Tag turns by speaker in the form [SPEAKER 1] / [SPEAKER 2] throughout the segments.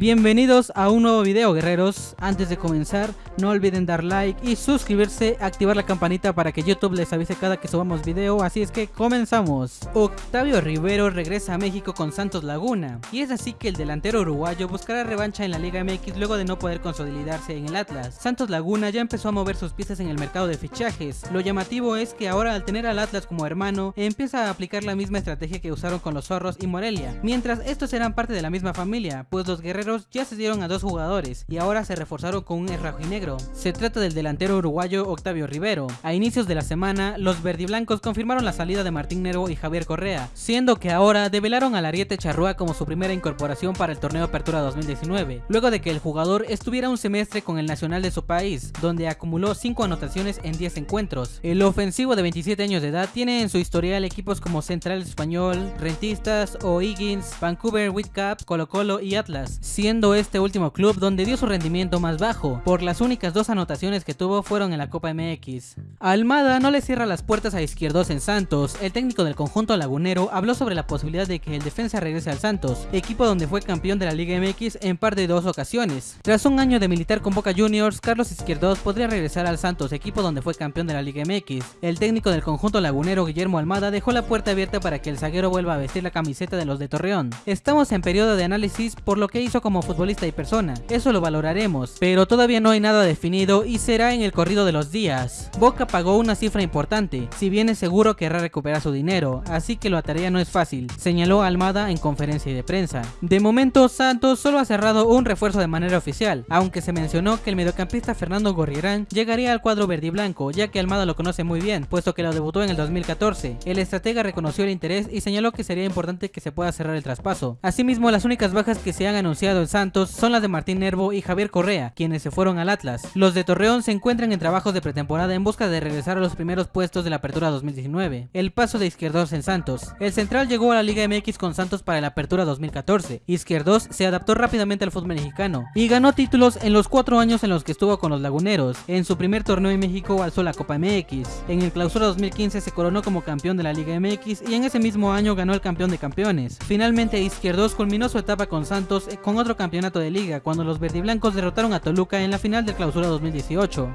[SPEAKER 1] Bienvenidos a un nuevo video guerreros, antes de comenzar no olviden dar like y suscribirse, activar la campanita para que YouTube les avise cada que subamos video, así es que comenzamos. Octavio Rivero regresa a México con Santos Laguna, y es así que el delantero uruguayo buscará revancha en la Liga MX luego de no poder consolidarse en el Atlas. Santos Laguna ya empezó a mover sus piezas en el mercado de fichajes, lo llamativo es que ahora al tener al Atlas como hermano, empieza a aplicar la misma estrategia que usaron con los Zorros y Morelia, mientras estos eran parte de la misma familia, pues los guerreros ya se dieron a dos jugadores y ahora se reforzaron con un negro. Se trata del delantero uruguayo Octavio Rivero. A inicios de la semana, los verdiblancos confirmaron la salida de Martín Nervo y Javier Correa, siendo que ahora develaron al Ariete Charrúa como su primera incorporación para el torneo Apertura 2019, luego de que el jugador estuviera un semestre con el nacional de su país, donde acumuló 5 anotaciones en 10 encuentros. El ofensivo de 27 años de edad tiene en su historial equipos como Central Español, Rentistas, O'Higgins, Vancouver Whitecaps, Colo Colo y Atlas, siendo este último club donde dio su rendimiento más bajo, por las únicas dos anotaciones que tuvo fueron en la Copa MX. Almada no le cierra las puertas a Izquierdos en Santos, el técnico del conjunto lagunero habló sobre la posibilidad de que el defensa regrese al Santos, equipo donde fue campeón de la Liga MX en par de dos ocasiones. Tras un año de militar con Boca Juniors, Carlos Izquierdos podría regresar al Santos, equipo donde fue campeón de la Liga MX. El técnico del conjunto lagunero Guillermo Almada dejó la puerta abierta para que el zaguero vuelva a vestir la camiseta de los de Torreón. Estamos en periodo de análisis por lo que hizo como futbolista y persona, eso lo valoraremos, pero todavía no hay nada definido y será en el corrido de los días. Boca pagó una cifra importante, si bien es seguro querrá recuperar su dinero, así que la tarea no es fácil, señaló Almada en conferencia de prensa. De momento Santos solo ha cerrado un refuerzo de manera oficial, aunque se mencionó que el mediocampista Fernando Gorriarán llegaría al cuadro verde y blanco, ya que Almada lo conoce muy bien, puesto que lo debutó en el 2014. El estratega reconoció el interés y señaló que sería importante que se pueda cerrar el traspaso. Asimismo, las únicas bajas que se han anunciado en Santos son las de Martín Nervo y Javier Correa, quienes se fueron al Atlas. Los de Torreón se encuentran en trabajos de pretemporada en busca de regresar a los primeros puestos de la apertura 2019. El paso de Izquierdos en Santos. El central llegó a la Liga MX con Santos para la apertura 2014. Izquierdos se adaptó rápidamente al fútbol mexicano y ganó títulos en los cuatro años en los que estuvo con los laguneros. En su primer torneo en México alzó la Copa MX. En el clausura 2015 se coronó como campeón de la Liga MX y en ese mismo año ganó el campeón de campeones. Finalmente Izquierdos culminó su etapa con Santos con otro campeonato de liga cuando los verdiblancos derrotaron a Toluca en la final del clausura 2018.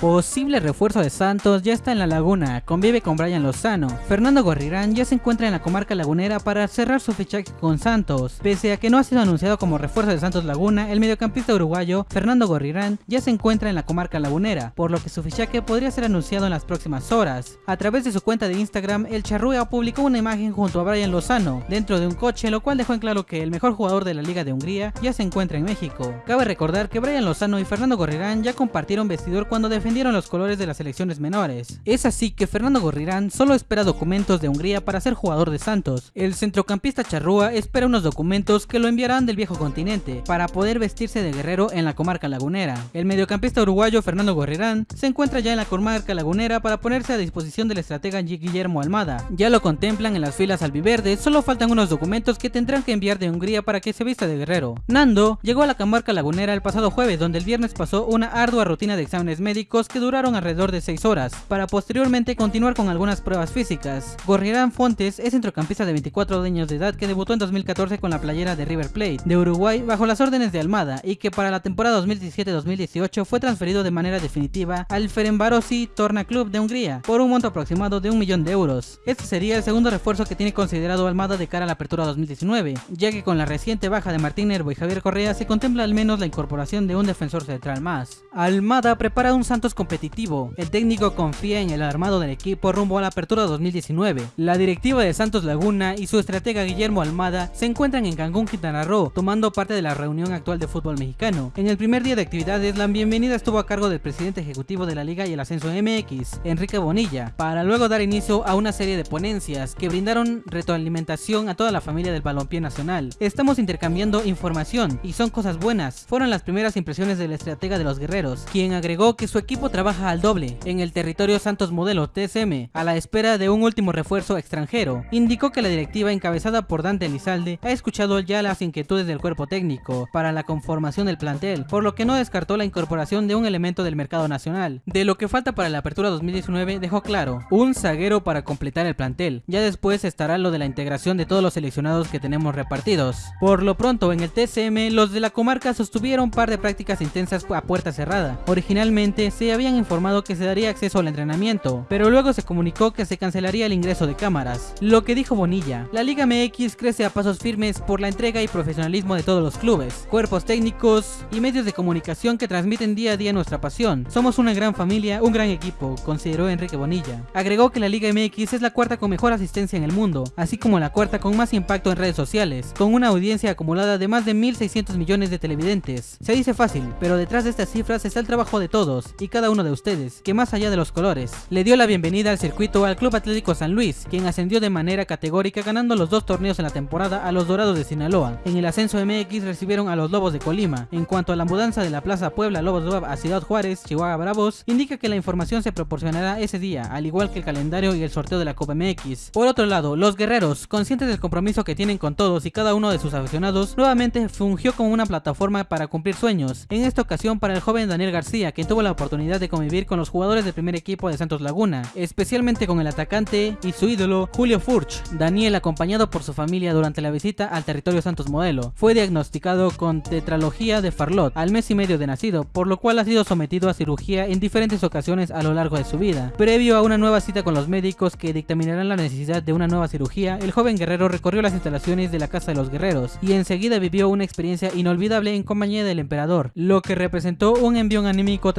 [SPEAKER 1] Posible refuerzo de Santos ya está en la laguna, convive con Brian Lozano. Fernando Gorrirán ya se encuentra en la comarca lagunera para cerrar su fichaje con Santos. Pese a que no ha sido anunciado como refuerzo de Santos Laguna, el mediocampista uruguayo Fernando Gorrirán ya se encuentra en la comarca lagunera, por lo que su fichaje podría ser anunciado en las próximas horas. A través de su cuenta de Instagram, el Charrúa publicó una imagen junto a Brian Lozano dentro de un coche, lo cual dejó en claro que el mejor jugador de la Liga de Hungría ya se encuentra en México. Cabe recordar que Brian Lozano y Fernando Gorrirán ya compartieron vestidor cuando defendieron los colores de las selecciones menores. Es así que Fernando Gorrirán solo espera documentos de Hungría para ser jugador de Santos. El centrocampista charrúa espera unos documentos que lo enviarán del viejo continente para poder vestirse de guerrero en la comarca lagunera. El mediocampista uruguayo Fernando Gorrirán se encuentra ya en la comarca lagunera para ponerse a disposición del estratega Guillermo Almada. Ya lo contemplan en las filas albiverdes, solo faltan unos documentos que tendrán que enviar de Hungría para que se vista de guerrero. Nando llegó a la comarca lagunera el pasado jueves donde el viernes pasó una ardua rutina de exámenes médicos que duraron alrededor de 6 horas, para posteriormente continuar con algunas pruebas físicas. Gorriarán Fontes es centrocampista de 24 años de edad que debutó en 2014 con la playera de River Plate de Uruguay bajo las órdenes de Almada y que para la temporada 2017-2018 fue transferido de manera definitiva al Ferencvárosi Torna Club de Hungría por un monto aproximado de un millón de euros. Este sería el segundo refuerzo que tiene considerado Almada de cara a la apertura 2019, ya que con la reciente baja de Martín Nervo y Javier Correa se contempla al menos la incorporación de un defensor central más. Almada prepara un Santos competitivo. El técnico confía en el armado del equipo rumbo a la apertura 2019. La directiva de Santos Laguna y su estratega Guillermo Almada se encuentran en Cancún, Quintana Roo, tomando parte de la reunión actual de fútbol mexicano. En el primer día de actividades, la bienvenida estuvo a cargo del presidente ejecutivo de la Liga y el Ascenso MX, Enrique Bonilla, para luego dar inicio a una serie de ponencias que brindaron retroalimentación a toda la familia del balompié nacional. Estamos intercambiando información y son cosas buenas. Fueron las primeras impresiones del estratega de los guerreros, quien agregó que su equipo equipo trabaja al doble en el territorio Santos Modelo TSM a la espera de un último refuerzo extranjero. Indicó que la directiva encabezada por Dante Elizalde ha escuchado ya las inquietudes del cuerpo técnico para la conformación del plantel, por lo que no descartó la incorporación de un elemento del mercado nacional. De lo que falta para la apertura 2019 dejó claro, un zaguero para completar el plantel, ya después estará lo de la integración de todos los seleccionados que tenemos repartidos. Por lo pronto en el TSM los de la comarca sostuvieron un par de prácticas intensas a puerta cerrada. Originalmente se habían informado que se daría acceso al entrenamiento, pero luego se comunicó que se cancelaría el ingreso de cámaras. Lo que dijo Bonilla, la Liga MX crece a pasos firmes por la entrega y profesionalismo de todos los clubes, cuerpos técnicos y medios de comunicación que transmiten día a día nuestra pasión. Somos una gran familia, un gran equipo, consideró Enrique Bonilla. Agregó que la Liga MX es la cuarta con mejor asistencia en el mundo, así como la cuarta con más impacto en redes sociales, con una audiencia acumulada de más de 1.600 millones de televidentes. Se dice fácil, pero detrás de estas cifras está el trabajo de todos y cada uno de ustedes, que más allá de los colores, le dio la bienvenida al circuito al Club Atlético San Luis, quien ascendió de manera categórica ganando los dos torneos en la temporada a los Dorados de Sinaloa. En el ascenso MX recibieron a los Lobos de Colima. En cuanto a la mudanza de la Plaza Puebla Lobos Web a Ciudad Juárez, Chihuahua Bravos, indica que la información se proporcionará ese día, al igual que el calendario y el sorteo de la Copa MX. Por otro lado, los guerreros, conscientes del compromiso que tienen con todos y cada uno de sus aficionados, nuevamente fungió como una plataforma para cumplir sueños. En esta ocasión para el joven Daniel García, quien tuvo la oportunidad de convivir con los jugadores del primer equipo de Santos Laguna, especialmente con el atacante y su ídolo Julio Furch. Daniel, acompañado por su familia durante la visita al territorio Santos Modelo, fue diagnosticado con tetralogía de Farlot al mes y medio de nacido, por lo cual ha sido sometido a cirugía en diferentes ocasiones a lo largo de su vida. Previo a una nueva cita con los médicos que dictaminarán la necesidad de una nueva cirugía, el joven guerrero recorrió las instalaciones de la Casa de los Guerreros y enseguida vivió una experiencia inolvidable en compañía del emperador, lo que representó un envión anímico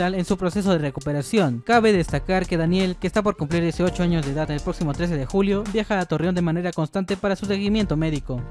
[SPEAKER 1] en su proceso de recuperación. Cabe destacar que Daniel, que está por cumplir 18 años de edad el próximo 13 de julio, viaja a Torreón de manera constante para su seguimiento médico.